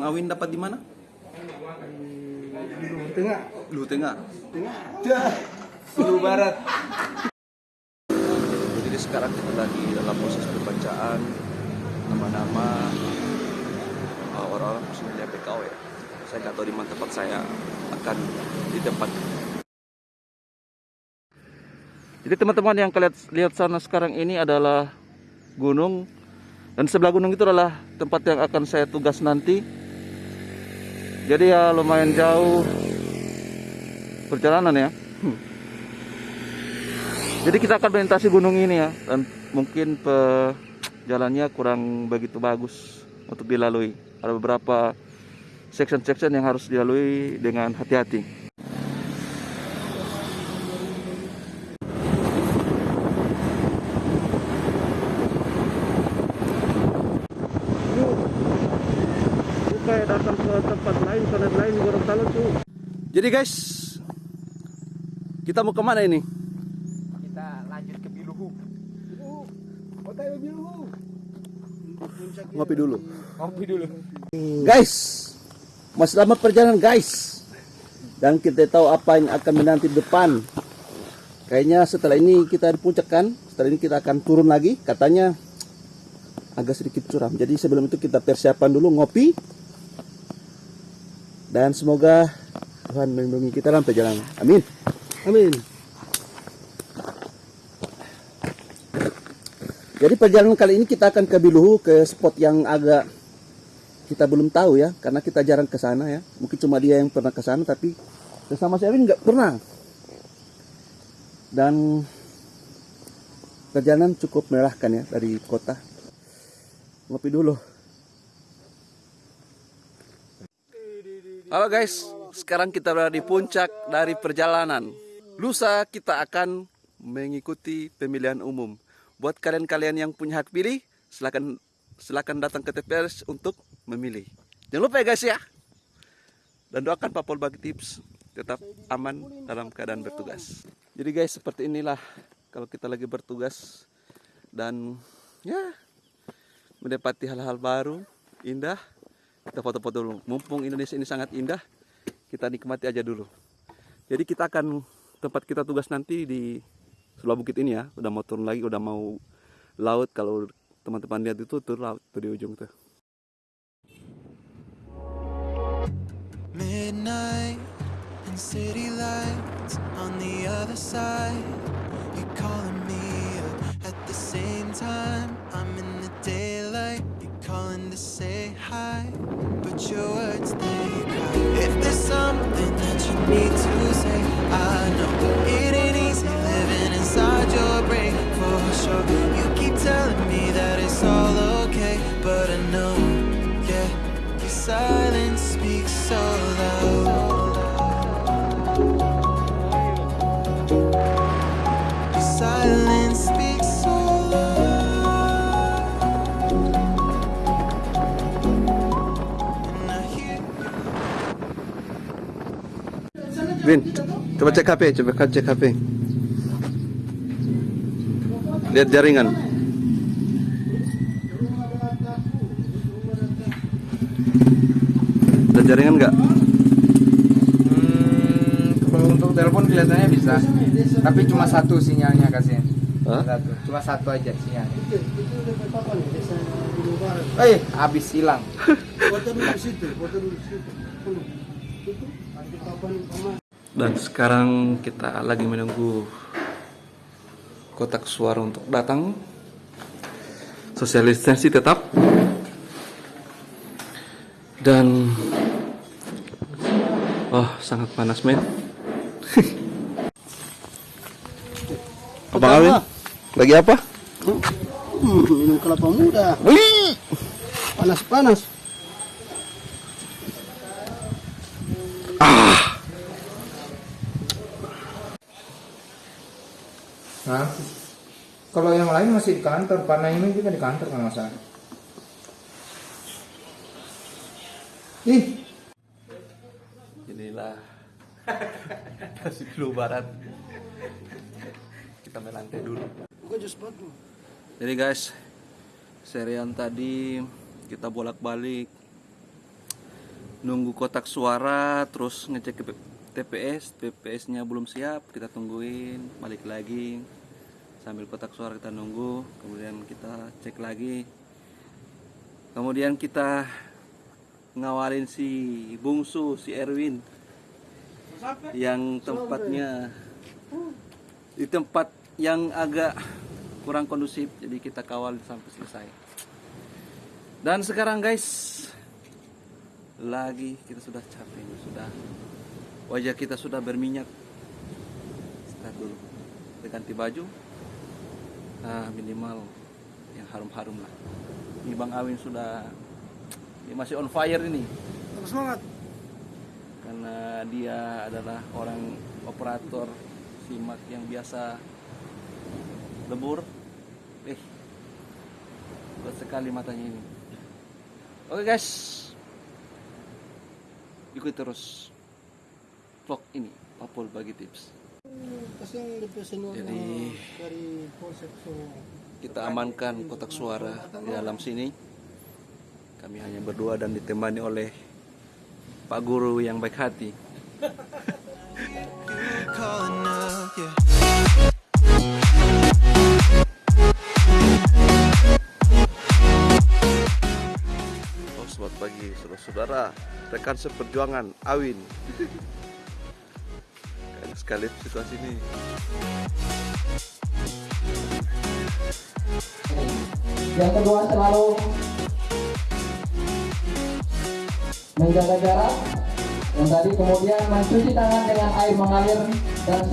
Bang Awin dapat di mana? di Luhur Tengah. Luhur Tengah. Tengah. Luhur Barat. Jadi sekarang kita lagi dalam proses pembacaan nama-nama uh, orang-orang personil PKO ya. Saya nggak tahu di mana tempat saya akan di tempat. Jadi teman-teman yang kalian lihat sana sekarang ini adalah gunung dan sebelah gunung itu adalah tempat yang akan saya tugas nanti. Jadi ya lumayan jauh perjalanan ya. Hmm. Jadi kita akan melintasi gunung ini ya dan mungkin pe jalannya kurang begitu bagus untuk dilalui. Ada beberapa section-section yang harus dilalui dengan hati-hati. kayak datang ke tempat lain, planet lain di Gorontalo tuh. Jadi guys, kita mau ke mana ini? Kita lanjut ke Biluhu. Kota Biluhu. Ngopi dulu. Ngopi dulu. Guys, masih selamat perjalanan guys. Dan kita tahu apa yang akan menanti di depan. Kayaknya setelah ini kita di puncak kan. Setelah ini kita akan turun lagi. Katanya agak sedikit curam. Jadi sebelum itu kita persiapan dulu ngopi. Dan semoga Tuhan melindungi kita dalam perjalanan. Amin. Amin. Jadi perjalanan kali ini kita akan ke Biluhu ke spot yang agak kita belum tahu ya karena kita jarang ke sana ya. Mungkin cuma dia yang pernah ke sana tapi bersama saya nggak pernah. Dan perjalanan cukup melelahkan ya dari kota. Ngopi dulu. Halo guys, sekarang kita berada di puncak dari perjalanan. Lusa kita akan mengikuti pemilihan umum. Buat kalian-kalian yang punya hak pilih, silakan silakan datang ke TPS untuk memilih. Jangan lupa ya guys ya. Dan doakan Pak Pol bagi tips tetap aman dalam keadaan bertugas. Jadi guys seperti inilah kalau kita lagi bertugas dan ya mendapati hal-hal baru, indah. Kita foto-foto dulu. Mumpung Indonesia ini sangat indah, kita nikmati aja dulu. Jadi kita akan tempat kita tugas nanti di sebelah bukit ini ya. Udah mau turun lagi, udah mau laut. Kalau teman-teman lihat itu tuh laut tuh di ujung tuh. Midnight and city lights on the other side. You're calling me up at the same time. I'm in the daylight. You're calling to say hi, but your words they cry. Something that you need to say, I know it ain't easy living inside your brain for sure. You keep telling me that it's all okay, but I know, yeah, your silence Vin, coba cek HP, coba cek HP. Lihat jaringan. Ada jaringan nggak? Hmm, kalau untuk telepon kelihatannya bisa. Tapi cuma satu sinyalnya kasih. Hah? Satu. Cuma satu aja sinyal. Eh, habis hilang. Dan sekarang kita lagi menunggu kotak suara untuk datang. Social distancing tetap. Dan oh sangat panas men. Abang Awin, lagi apa? Hmm, minum kelapa muda. Wih, Panas-panas. Yang lain masih di kantor, Pak Naimin juga di kantor kan masa. Ih, inilah kasih flu barat. Kita main lantai dulu. Jadi guys, serian tadi kita bolak-balik. Nunggu kotak suara terus ngecek ke TPS TPS-nya belum siap kita tungguin. Balik lagi sambil kotak suara kita nunggu kemudian kita cek lagi. Kemudian kita ngawalin si bungsu si Erwin yang tempatnya di tempat yang agak kurang kondusif jadi kita kawal sampai selesai. Dan sekarang guys lagi kita sudah capek sudah wajah kita sudah berminyak. Start dulu. Kita ganti baju ah minimal yang harum-harum lah. Ini Bang Awin sudah dia masih on fire ini. Tetap semangat. karena dia adalah orang operator simak yang biasa lebur. Eh kuat sekali matanya ini. Oke guys. Ikuti terus vlog ini Papul bagi tips Kasi yung representative Jadi- dari konsep so kita amankan kotak suara di dalam sini kami hanya berdua dan ditemani oleh Pak Guru yang baik hati. Oh, selamat pagi saudara-saudara, rekan seperjuangan Awin. Sekali situasi ini. Yang kedua selalu menjaga jarak. Yang tadi kemudian mencuci tangan dengan air mengalir dan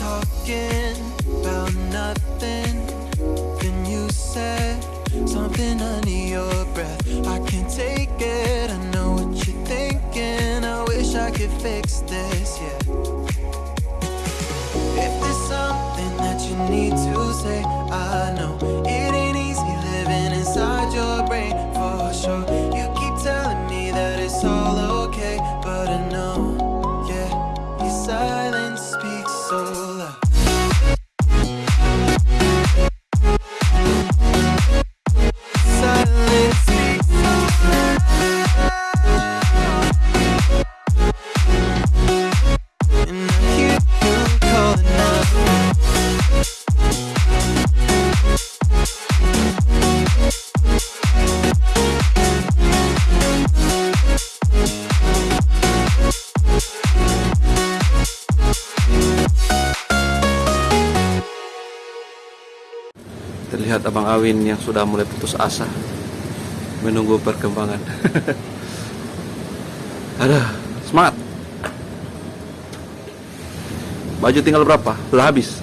talking fix this, yeah. If there's something that you need to say, I know Terlihat Abang Awin yang sudah mulai putus asa menunggu perkembangan. Ada semangat. Baju tinggal berapa? Sudah habis.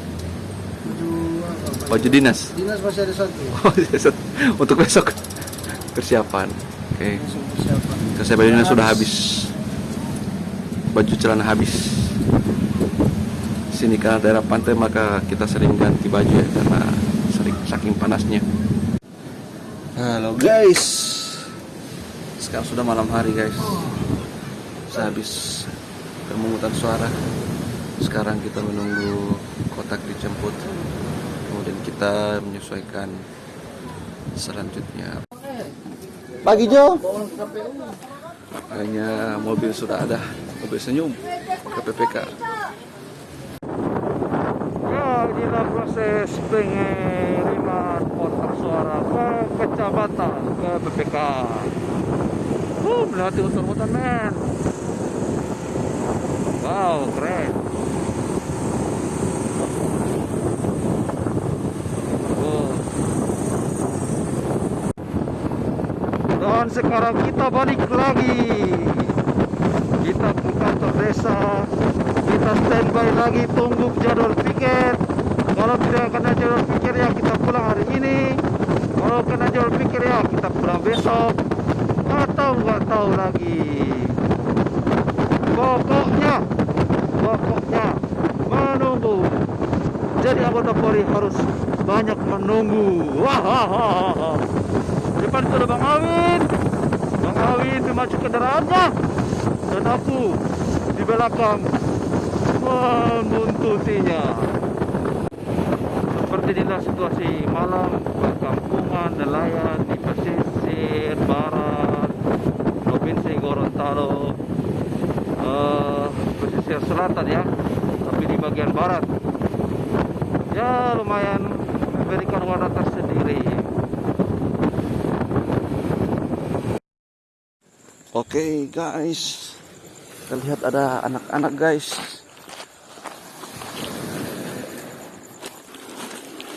Baju dinas. Dinas masih ada satu. Oh. Untuk besok persiapan. Oke. Persiapan. Kalau saya baju dinas sudah habis. Baju celana habis. Sini karena daerah pantai maka kita sering ganti baju ya karena saking panasnya. Halo guys. Sekarang sudah malam hari guys. Saya habis pemungutan suara. Sekarang kita menunggu kotak dijemput. Kemudian kita menyesuaikan selanjutnya. Pagi Jo. Kayaknya mobil sudah ada, mobil senyum pakai PPK. Proses pengiriman kotak suara ke kecamatan ke PPK. Uh, melewati hutan-hutan men. Wow, keren. Dan sekarang kita balik lagi. Kita ke kantor desa. Kita standby lagi tunggu jadwal piket. Tidak kena jadwal pikir ya kita pulang hari ini. Kalau kena jadwal pikir ya kita pulang besok. Atau nggak tahu lagi. Pokoknya, pokoknya menunggu. Jadi anggota Polri harus banyak menunggu. Wah. Depan itu ada Bang Awin. Bang Awin memacu kendaraannya. Dan aku di belakang membuntutinya sepertilah situasi malam perkampungan nelayan di pesisir barat provinsi Gorontalo. Uh, pesisir selatan ya tapi di bagian barat. Ya lumayan memberikan warna tersendiri. Oke okay, guys. Kita lihat ada anak-anak guys.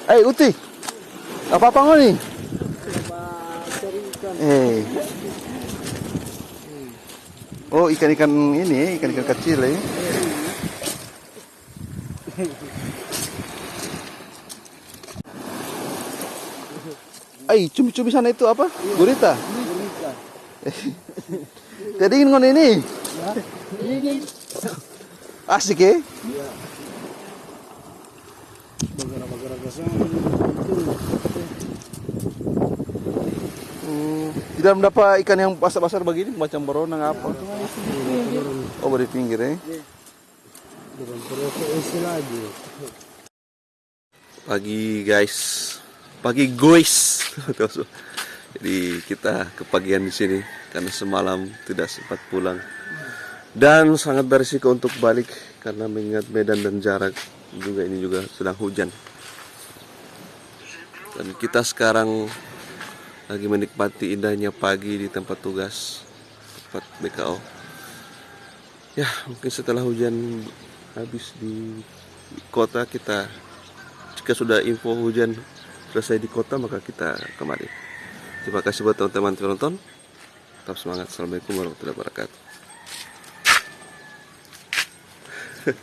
Eh Uti, apa apa kau nih? Eh. Oh ikan-ikan ini, ikan-ikan kecil ya. Eh, cumi-cumi sana itu apa? Gurita. Jadi ingin ngon ini. Asik ya? Hmm, tidak mendapat ikan yang basah-basah begini macam beronang apa? Oh, di pinggir ya. Pagi guys, pagi guys. Jadi kita kepagian di sini karena semalam tidak sempat pulang dan sangat berisiko untuk balik karena mengingat medan dan jarak juga ini juga sedang hujan. Dan kita sekarang lagi menikmati indahnya pagi di tempat tugas tempat BKO. Ya mungkin setelah hujan habis di kota kita jika sudah info hujan selesai di kota maka kita kembali. Terima kasih buat teman-teman yang nonton. Tetap semangat. Assalamualaikum warahmatullahi wabarakatuh.